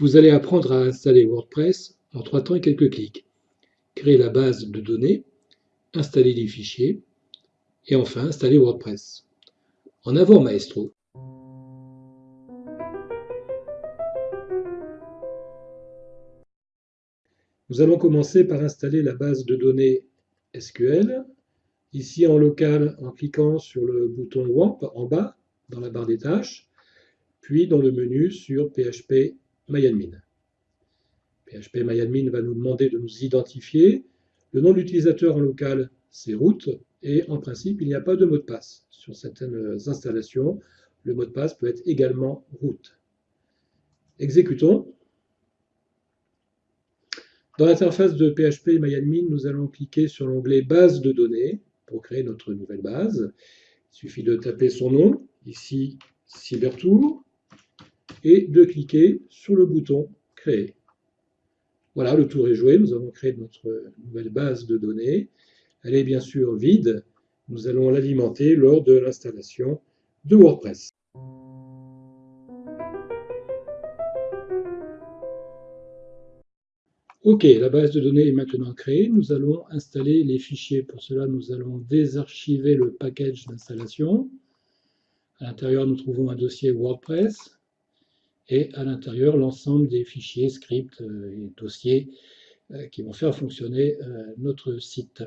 Vous allez apprendre à installer WordPress en trois temps et quelques clics. Créer la base de données, installer les fichiers et enfin installer WordPress. En avant maestro Nous allons commencer par installer la base de données SQL. Ici en local, en cliquant sur le bouton WAMP en bas, dans la barre des tâches, puis dans le menu sur PHP MyAdmin. PHP MyAdmin va nous demander de nous identifier. Le nom de l'utilisateur en local, c'est root, et en principe, il n'y a pas de mot de passe. Sur certaines installations, le mot de passe peut être également root. Exécutons. Dans l'interface de PHP MyAdmin, nous allons cliquer sur l'onglet Base de données pour créer notre nouvelle base. Il suffit de taper son nom, ici CyberTour, et de cliquer sur le bouton Créer. Voilà, le tour est joué, nous avons créé notre nouvelle base de données. Elle est bien sûr vide, nous allons l'alimenter lors de l'installation de WordPress. Ok, la base de données est maintenant créée. Nous allons installer les fichiers. Pour cela, nous allons désarchiver le package d'installation. À l'intérieur, nous trouvons un dossier WordPress et à l'intérieur, l'ensemble des fichiers, scripts euh, et dossiers euh, qui vont faire fonctionner euh, notre site.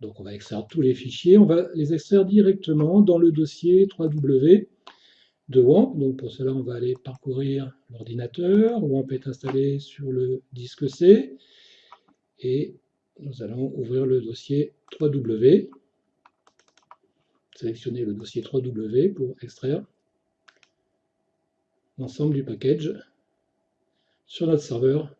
Donc on va extraire tous les fichiers. On va les extraire directement dans le dossier 3W de WAMP. Donc pour cela, on va aller parcourir l'ordinateur. WAMP est installé sur le disque C. Et nous allons ouvrir le dossier 3W. Sélectionner le dossier 3W pour extraire l'ensemble du package sur notre serveur.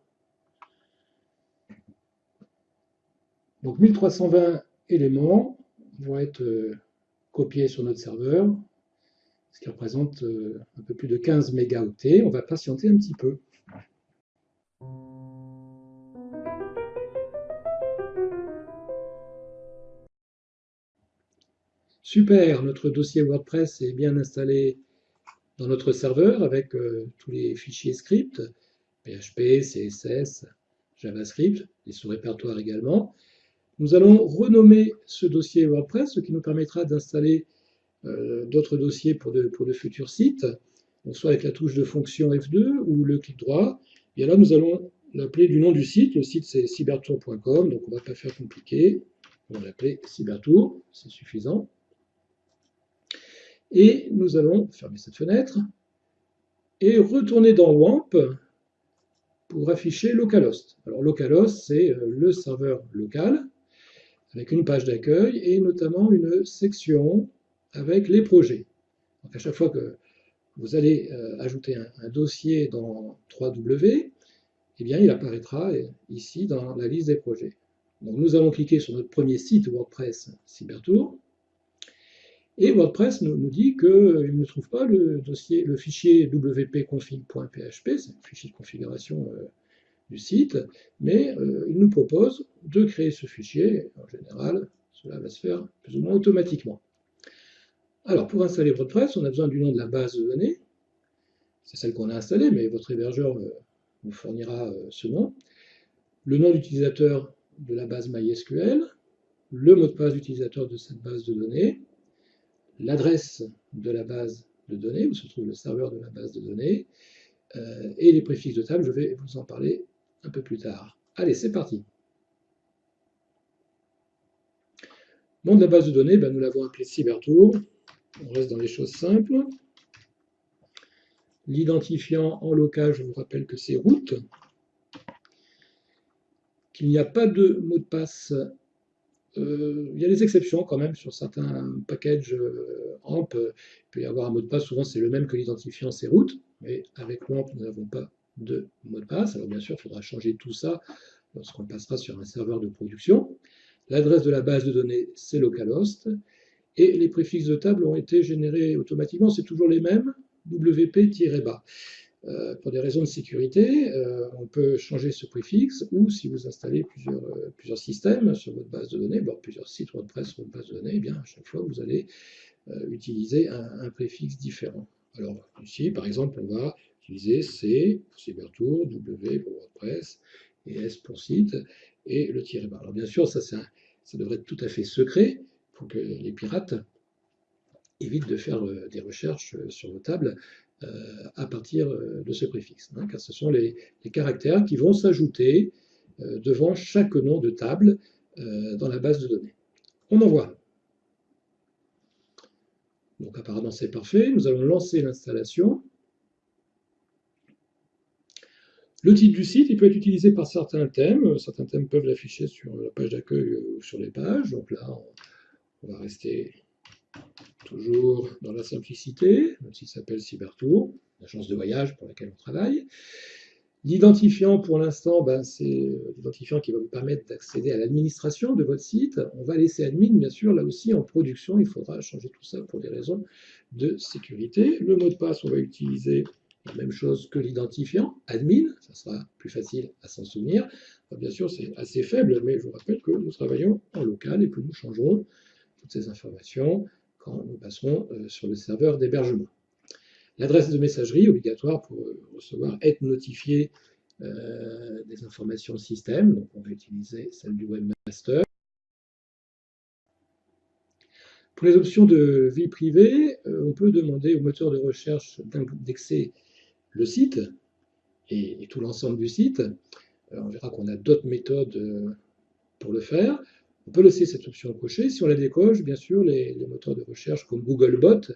Donc 1320 éléments vont être euh, copiés sur notre serveur ce qui représente euh, un peu plus de 15 mégaoctets. On va patienter un petit peu. Super, notre dossier WordPress est bien installé dans notre serveur avec euh, tous les fichiers script, PHP, CSS, JavaScript, les sous-répertoires également. Nous allons renommer ce dossier WordPress, ce qui nous permettra d'installer euh, d'autres dossiers pour de, pour de futurs sites, soit avec la touche de fonction F2 ou le clic droit. Et là, nous allons l'appeler du nom du site. Le site, c'est cybertour.com, donc on ne va pas faire compliqué. On va l'appeler cybertour, c'est suffisant. Et nous allons fermer cette fenêtre et retourner dans WAMP pour afficher localhost. Alors localhost, c'est euh, le serveur local avec une page d'accueil et notamment une section avec les projets. Donc à chaque fois que vous allez euh, ajouter un, dossier dans 3W, eh bien, il apparaîtra ici dans la liste des projets. Donc nous allons cliquer sur notre premier site WordPress Cybertour, et WordPress nous, dit qu'il ne trouve pas le dossier, le fichier wp-config.php, c'est un fichier de configuration euh, du site, mais euh, il nous propose de créer ce fichier. En général, cela va se faire plus ou moins automatiquement. Alors, pour installer WordPress, on a besoin du nom de la base de données. C'est celle qu'on a installée, mais votre hébergeur euh, vous fournira euh, ce nom. Le nom d'utilisateur de la base MySQL, le mot de passe d'utilisateur de cette base de données, l'adresse de la base de données, où se trouve le serveur de la base de données, euh, et les préfixes de table, je vais vous en parler un peu plus tard. Allez, c'est parti. Nom de la base de données, ben, nous l'avons appelé CyberTour. On reste dans les choses simples. L'identifiant en local, je vous rappelle que c'est root. Qu'il n'y a pas de mot de passe. Euh, il y a des exceptions quand même sur certains packages euh, AMP. Il peut y avoir un mot de passe, souvent c'est le même que l'identifiant, c'est root. Mais avec WAMP, nous n'avons pas de mot de passe. Alors bien sûr, il faudra changer tout ça lorsqu'on passera sur un serveur de production. L'adresse de la base de données, c'est localhost. Et les préfixes de table ont été générés automatiquement, c'est toujours les mêmes, WP-bas. Euh, pour des raisons de sécurité, euh, on peut changer ce préfixe, ou si vous installez plusieurs, euh, systèmes sur votre base de données, plusieurs sites WordPress sur votre base de données, eh bien à chaque fois vous allez utiliser un, préfixe différent. Alors ici, par exemple, on va utiliser C pour Cybertour, W pour WordPress et S pour site et le tiret barre. Alors bien sûr, ça, ça, devrait être tout à fait secret pour que les pirates évitent de faire des recherches sur vos tables à partir de ce préfixe, hein, car ce sont les, caractères qui vont s'ajouter devant chaque nom de table dans la base de données. On envoie. Donc apparemment c'est parfait. Nous allons lancer l'installation. Le titre du site, il peut être utilisé par certains thèmes. Certains thèmes peuvent l'afficher sur la page d'accueil ou sur les pages. Donc là, on va rester toujours dans la simplicité, même s'il s'appelle Cybertour, l'agence de voyage pour laquelle on travaille. L'identifiant, pour l'instant, ben, c'est l'identifiant qui va vous permettre d'accéder à l'administration de votre site. On va laisser admin, bien sûr, là aussi en production, il faudra changer tout ça pour des raisons de sécurité. Le mot de passe, on va utiliser la même chose que l'identifiant, admin, ça sera plus facile à s'en souvenir. bien sûr, c'est assez faible, mais je vous rappelle que nous travaillons en local et que nous changerons toutes ces informations quand nous passerons euh, sur le serveur d'hébergement. L'adresse de messagerie obligatoire pour euh, recevoir, être notifié euh, des informations système. Donc on va utiliser celle du webmaster. Pour les options de vie privée, on peut demander au moteur de recherche d'indexer le site et, tout l'ensemble du site. on verra qu'on a d'autres méthodes pour le faire. On peut laisser cette option cochée. Si on la décoche, bien sûr, les, moteurs de recherche comme Googlebot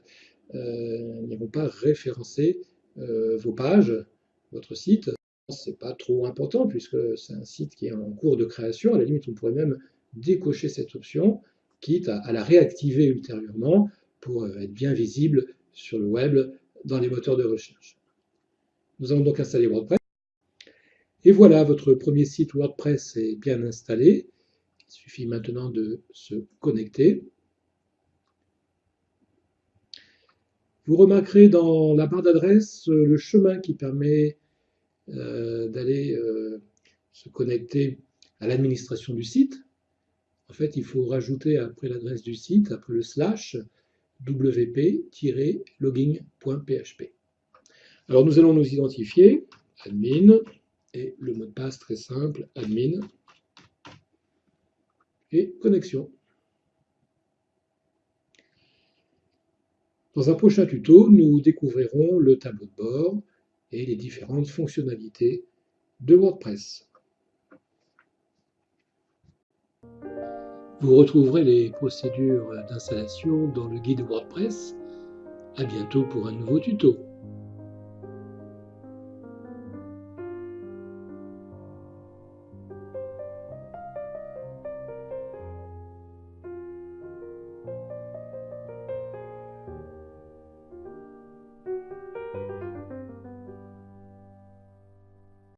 euh, n'iront pas référencer euh, vos pages, votre site. C'est pas trop important puisque c'est un site qui est en cours de création. À la limite, on pourrait même décocher cette option, quitte à la réactiver ultérieurement pour être bien visible sur le web dans les moteurs de recherche. Nous allons donc installer WordPress. Et voilà, votre premier site WordPress est bien installé. Il suffit maintenant de se connecter. Vous remarquerez dans la barre d'adresse euh, le chemin qui permet euh, d'aller euh, se connecter à l'administration du site. En fait, il faut rajouter après l'adresse du site, après le slash, wp-logging.php. Alors nous allons nous identifier, admin, et le mot de passe très simple, admin, et connexion. Dans un prochain tuto, nous découvrirons le tableau de bord et les différentes fonctionnalités de WordPress. Vous retrouverez les procédures d'installation dans le guide WordPress. À bientôt pour un nouveau tuto.